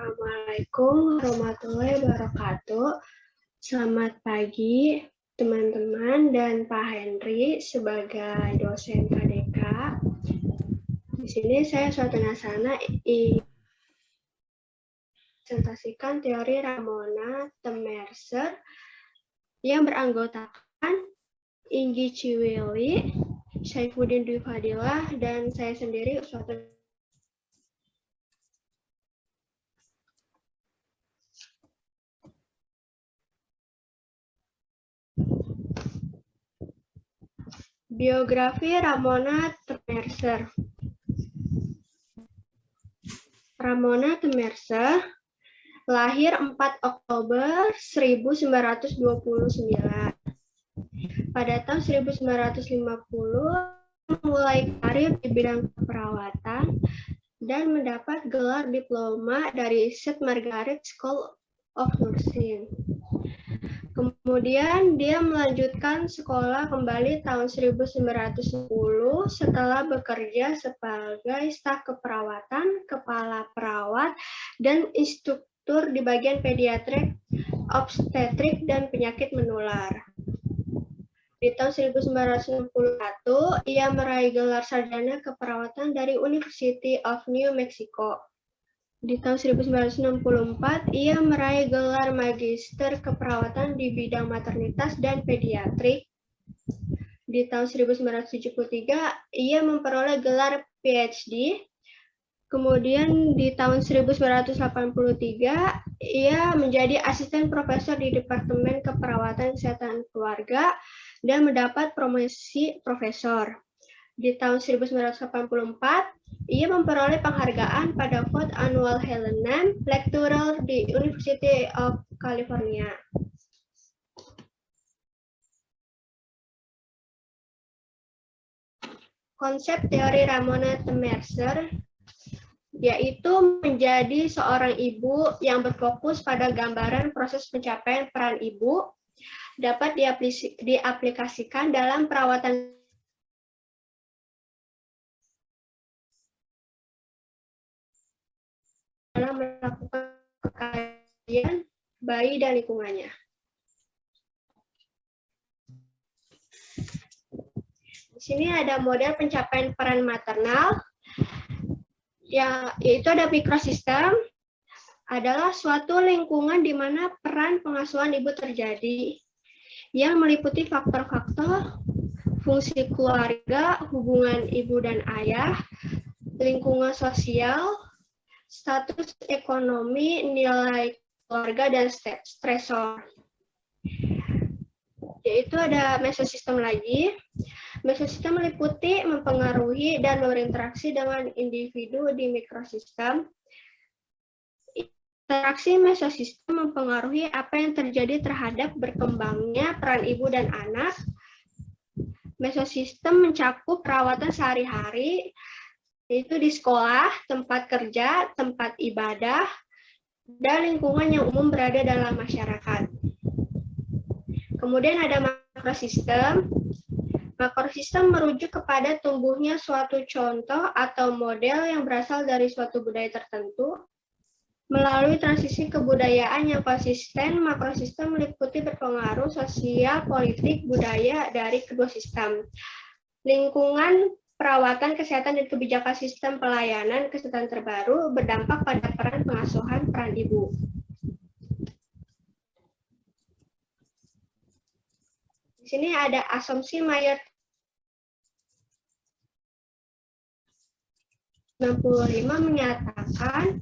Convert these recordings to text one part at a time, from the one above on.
Assalamualaikum warahmatullahi wabarakatuh. Selamat pagi teman-teman dan Pak Henry sebagai dosen KDK. Di sini saya suatu nasana presentasikan teori Ramona Temerser yang beranggotakan Inggi Ciwili, Saifuddin Dwi Fadilah, dan saya sendiri suatu Biografi Ramona Temerser Ramona Temerser lahir 4 Oktober 1929. Pada tahun 1950 mulai karir di bidang keperawatan dan mendapat gelar diploma dari St. Margaret School of Nursing. Kemudian dia melanjutkan sekolah kembali tahun 1910 setelah bekerja sebagai staf keperawatan, kepala perawat, dan instruktur di bagian pediatrik, obstetrik, dan penyakit menular. Di tahun 1991, ia meraih gelar sarjana keperawatan dari University of New Mexico. Di tahun 1964, ia meraih gelar Magister Keperawatan di bidang maternitas dan pediatrik. Di tahun 1973, ia memperoleh gelar PhD. Kemudian di tahun 1983, ia menjadi asisten profesor di Departemen Keperawatan Kesehatan Keluarga dan mendapat promosi profesor. Di tahun 1984, ia memperoleh penghargaan pada Ford Annual Helen Lecturer di University of California. Konsep teori Ramona Mercer yaitu menjadi seorang ibu yang berfokus pada gambaran proses pencapaian peran ibu dapat diaplikasikan dalam perawatan dalam melakukan kajian bayi dan lingkungannya. Di sini ada model pencapaian peran maternal, ya, yaitu ada mikrosistem, adalah suatu lingkungan di mana peran pengasuhan ibu terjadi, yang meliputi faktor-faktor fungsi keluarga, hubungan ibu dan ayah, lingkungan sosial, status ekonomi, nilai keluarga, dan stresor. Yaitu ada mesosistem lagi. Mesosistem meliputi, mempengaruhi, dan berinteraksi dengan individu di mikrosistem. Interaksi mesosistem mempengaruhi apa yang terjadi terhadap berkembangnya peran ibu dan anak. Mesosistem mencakup perawatan sehari-hari, yaitu di sekolah, tempat kerja, tempat ibadah, dan lingkungan yang umum berada dalam masyarakat. Kemudian ada makrosistem. Makrosistem merujuk kepada tumbuhnya suatu contoh atau model yang berasal dari suatu budaya tertentu. Melalui transisi kebudayaan yang konsisten, makrosistem meliputi berpengaruh sosial, politik, budaya dari kedua sistem. Lingkungan perawatan kesehatan dan kebijakan sistem pelayanan kesehatan terbaru berdampak pada peran pengasuhan peran ibu. Di sini ada asumsi Mayer 65 menyatakan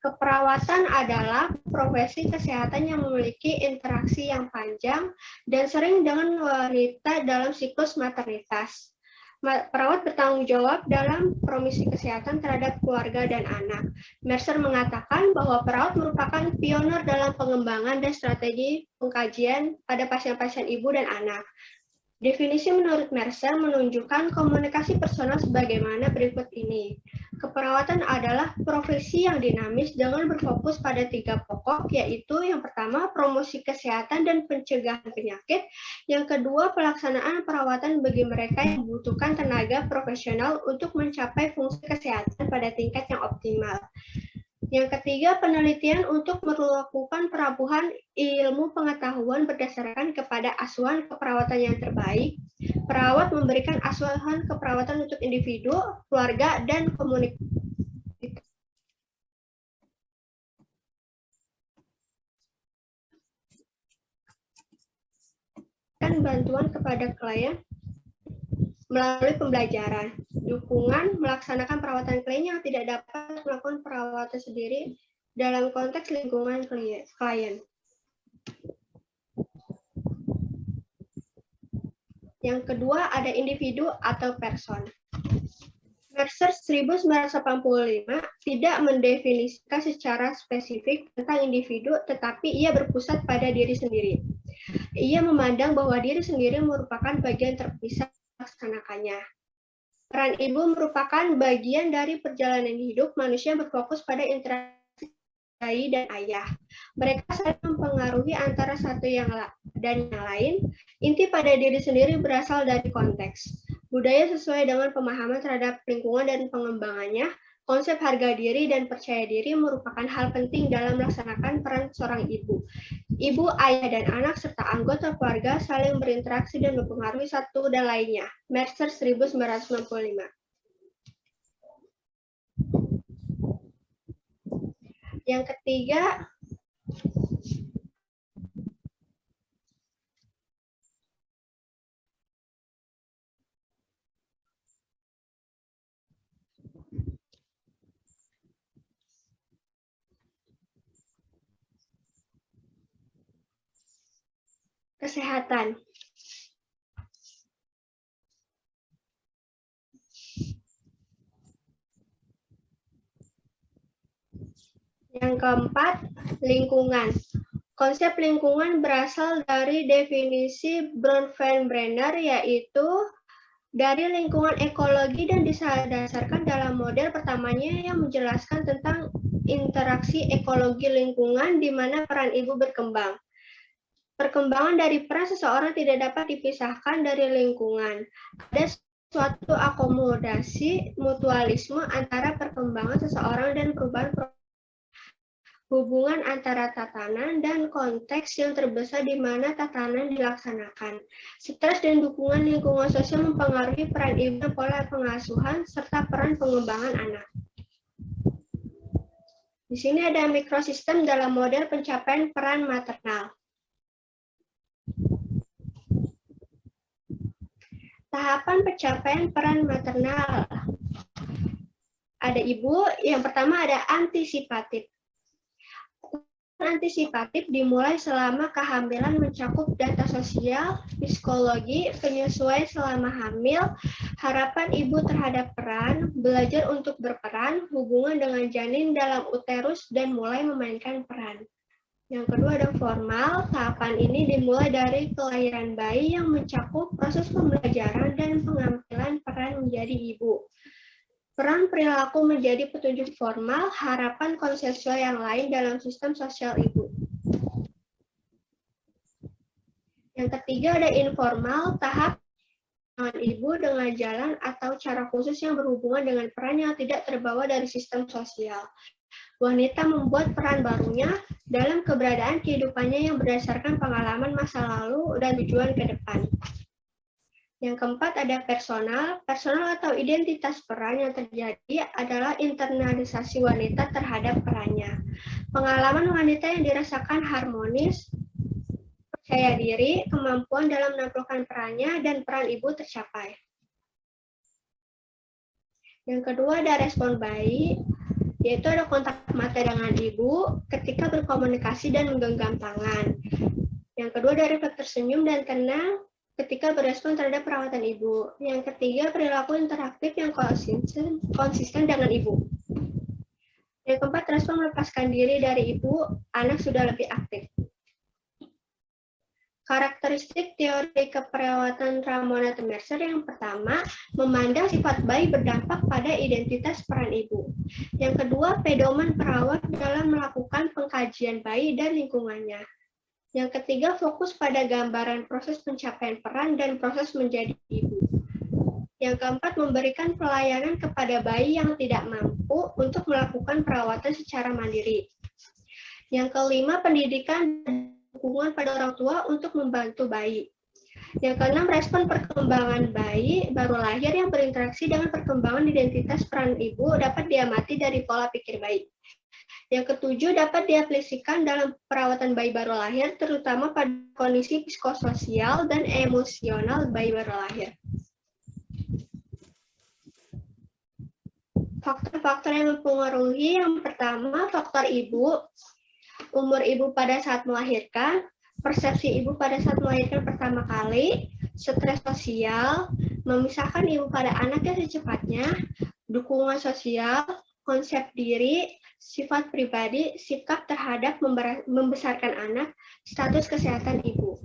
keperawatan adalah profesi kesehatan yang memiliki interaksi yang panjang dan sering dengan wanita dalam siklus maternitas perawat bertanggung jawab dalam promisi kesehatan terhadap keluarga dan anak. Mercer mengatakan bahwa perawat merupakan pionir dalam pengembangan dan strategi pengkajian pada pasien-pasien ibu dan anak. Definisi menurut Mercer menunjukkan komunikasi personal sebagaimana berikut ini. Keperawatan adalah profesi yang dinamis dengan berfokus pada tiga pokok, yaitu yang pertama promosi kesehatan dan pencegahan penyakit, yang kedua pelaksanaan perawatan bagi mereka yang membutuhkan tenaga profesional untuk mencapai fungsi kesehatan pada tingkat yang optimal. Yang ketiga, penelitian untuk melakukan perabuhan ilmu pengetahuan berdasarkan kepada asuhan keperawatan yang terbaik. Perawat memberikan asuhan keperawatan untuk individu, keluarga, dan komunitas. bantuan kepada klien melalui pembelajaran, dukungan, melaksanakan perawatan klien yang tidak dapat melakukan perawatan sendiri dalam konteks lingkungan klien. Yang kedua ada individu atau person. Mercer 1985 tidak mendefinisikan secara spesifik tentang individu, tetapi ia berpusat pada diri sendiri. Ia memandang bahwa diri sendiri merupakan bagian terpisah melaksanakannya. Peran ibu merupakan bagian dari perjalanan hidup manusia berfokus pada interaksi bayi dan ayah. Mereka saling mempengaruhi antara satu yang dan yang lain. Inti pada diri sendiri berasal dari konteks. Budaya sesuai dengan pemahaman terhadap lingkungan dan pengembangannya, Konsep harga diri dan percaya diri merupakan hal penting dalam melaksanakan peran seorang ibu. Ibu, ayah, dan anak serta anggota keluarga saling berinteraksi dan mempengaruhi satu dan lainnya. Mercer 1995. Yang ketiga, kesehatan. Yang keempat, lingkungan. Konsep lingkungan berasal dari definisi Bronfenbrenner, yaitu dari lingkungan ekologi dan didasarkan dalam model pertamanya yang menjelaskan tentang interaksi ekologi lingkungan di mana peran ibu berkembang. Perkembangan dari peran seseorang tidak dapat dipisahkan dari lingkungan. Ada suatu akomodasi mutualisme antara perkembangan seseorang dan perubahan hubungan antara tatanan dan konteks yang terbesar di mana tatanan dilaksanakan. Stres dan dukungan lingkungan sosial mempengaruhi peran ibu pola pengasuhan serta peran pengembangan anak. Di sini ada mikrosistem dalam model pencapaian peran maternal. Tahapan pencapaian peran maternal. Ada ibu, yang pertama ada antisipatif. Antisipatif dimulai selama kehamilan mencakup data sosial, psikologi, penyesuaian selama hamil, harapan ibu terhadap peran, belajar untuk berperan, hubungan dengan janin dalam uterus, dan mulai memainkan peran. Yang kedua ada formal. Tahapan ini dimulai dari kelahiran bayi yang mencakup proses pembelajaran dan pengambilan peran menjadi ibu. Peran perilaku menjadi petunjuk formal, harapan konsensual yang lain dalam sistem sosial ibu. Yang ketiga ada informal, tahap dengan ibu dengan jalan atau cara khusus yang berhubungan dengan peran yang tidak terbawa dari sistem sosial wanita membuat peran barunya dalam keberadaan kehidupannya yang berdasarkan pengalaman masa lalu dan tujuan ke depan. Yang keempat ada personal. Personal atau identitas peran yang terjadi adalah internalisasi wanita terhadap perannya. Pengalaman wanita yang dirasakan harmonis, percaya diri, kemampuan dalam menampilkan perannya, dan peran ibu tercapai. Yang kedua ada respon baik yaitu ada kontak mata dengan ibu ketika berkomunikasi dan menggenggam tangan. Yang kedua dari refleks tersenyum dan tenang ketika berespon terhadap perawatan ibu. Yang ketiga perilaku interaktif yang konsisten, konsisten dengan ibu. Yang keempat respon melepaskan diri dari ibu, anak sudah lebih aktif. Karakteristik teori keperawatan Ramona Mercer yang pertama, memandang sifat bayi berdampak pada identitas peran ibu. Yang kedua, pedoman perawat dalam melakukan pengkajian bayi dan lingkungannya. Yang ketiga, fokus pada gambaran proses pencapaian peran dan proses menjadi ibu. Yang keempat, memberikan pelayanan kepada bayi yang tidak mampu untuk melakukan perawatan secara mandiri. Yang kelima, pendidikan dukungan pada orang tua untuk membantu bayi. Yang keenam, respon perkembangan bayi baru lahir yang berinteraksi dengan perkembangan identitas peran ibu dapat diamati dari pola pikir bayi. Yang ketujuh, dapat diaplikasikan dalam perawatan bayi baru lahir, terutama pada kondisi psikososial dan emosional bayi baru lahir. Faktor-faktor yang mempengaruhi yang pertama faktor ibu, umur ibu pada saat melahirkan, persepsi ibu pada saat melahirkan pertama kali, stres sosial, memisahkan ibu pada anaknya secepatnya, dukungan sosial, konsep diri, sifat pribadi, sikap terhadap membesarkan anak, status kesehatan ibu.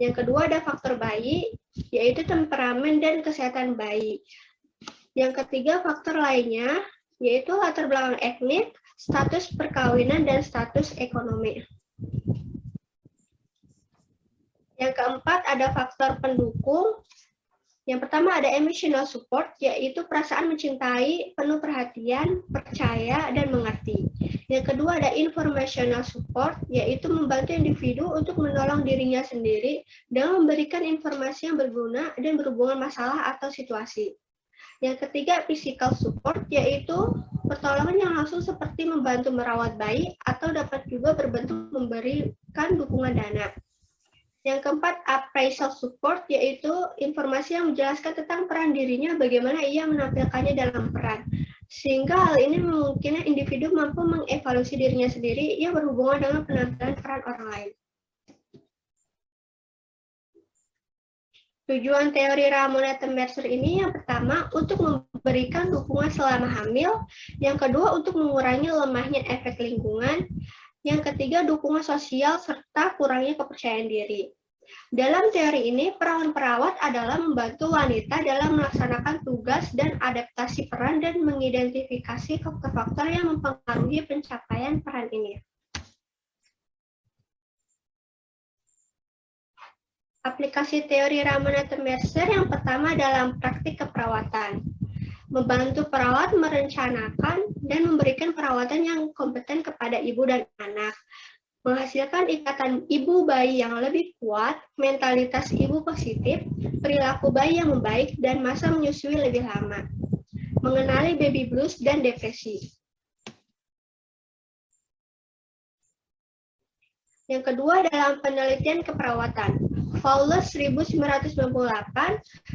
Yang kedua ada faktor bayi, yaitu temperamen dan kesehatan bayi. Yang ketiga, faktor lainnya, yaitu latar belakang etnik, status perkawinan, dan status ekonomi. Yang keempat, ada faktor pendukung. Yang pertama ada emotional support, yaitu perasaan mencintai, penuh perhatian, percaya, dan mengerti. Yang kedua ada informational support, yaitu membantu individu untuk menolong dirinya sendiri dengan memberikan informasi yang berguna dan berhubungan masalah atau situasi. Yang ketiga, physical support, yaitu pertolongan yang langsung seperti membantu merawat bayi atau dapat juga berbentuk memberikan dukungan dana. Yang keempat, appraisal support, yaitu informasi yang menjelaskan tentang peran dirinya, bagaimana ia menampilkannya dalam peran. Sehingga hal ini memungkinkan individu mampu mengevaluasi dirinya sendiri yang berhubungan dengan penampilan peran orang lain. Tujuan teori Ramona Mercer ini yang pertama untuk memberikan dukungan selama hamil, yang kedua untuk mengurangi lemahnya efek lingkungan, yang ketiga dukungan sosial serta kurangnya kepercayaan diri. Dalam teori ini, perawat-perawat adalah membantu wanita dalam melaksanakan tugas dan adaptasi peran dan mengidentifikasi faktor-faktor yang mempengaruhi pencapaian peran ini. Aplikasi teori Ramona Mercer yang pertama dalam praktik keperawatan. Membantu perawat merencanakan dan memberikan perawatan yang kompeten kepada ibu dan anak menghasilkan ikatan ibu bayi yang lebih kuat, mentalitas ibu positif, perilaku bayi yang membaik, dan masa menyusui lebih lama. Mengenali baby blues dan depresi. Yang kedua dalam penelitian keperawatan. Fowler 1998,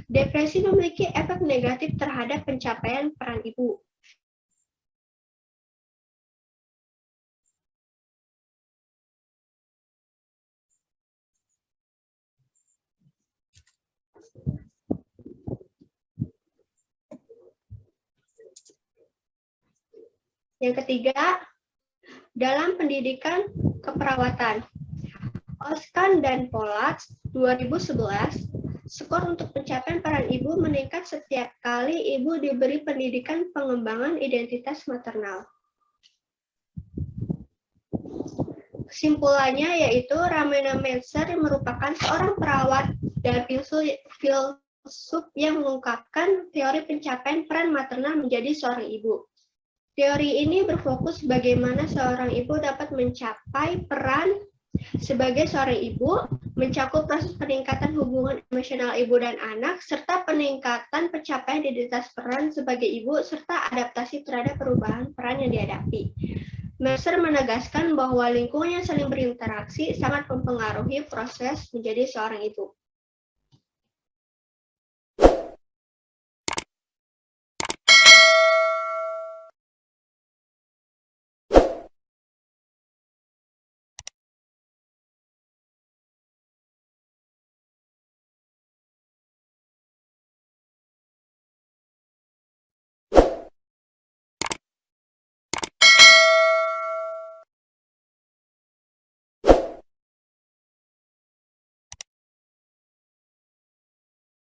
depresi memiliki efek negatif terhadap pencapaian peran ibu. Yang ketiga, dalam pendidikan keperawatan. Oskan dan Polat 2011, skor untuk pencapaian peran ibu meningkat setiap kali ibu diberi pendidikan pengembangan identitas maternal. Kesimpulannya yaitu Ramena Menser merupakan seorang perawat dan filsuf yang mengungkapkan teori pencapaian peran maternal menjadi seorang ibu. Teori ini berfokus bagaimana seorang ibu dapat mencapai peran sebagai seorang ibu, mencakup proses peningkatan hubungan emosional ibu dan anak, serta peningkatan pencapaian identitas peran sebagai ibu, serta adaptasi terhadap perubahan peran yang dihadapi. Mercer menegaskan bahwa lingkungan yang saling berinteraksi sangat mempengaruhi proses menjadi seorang ibu.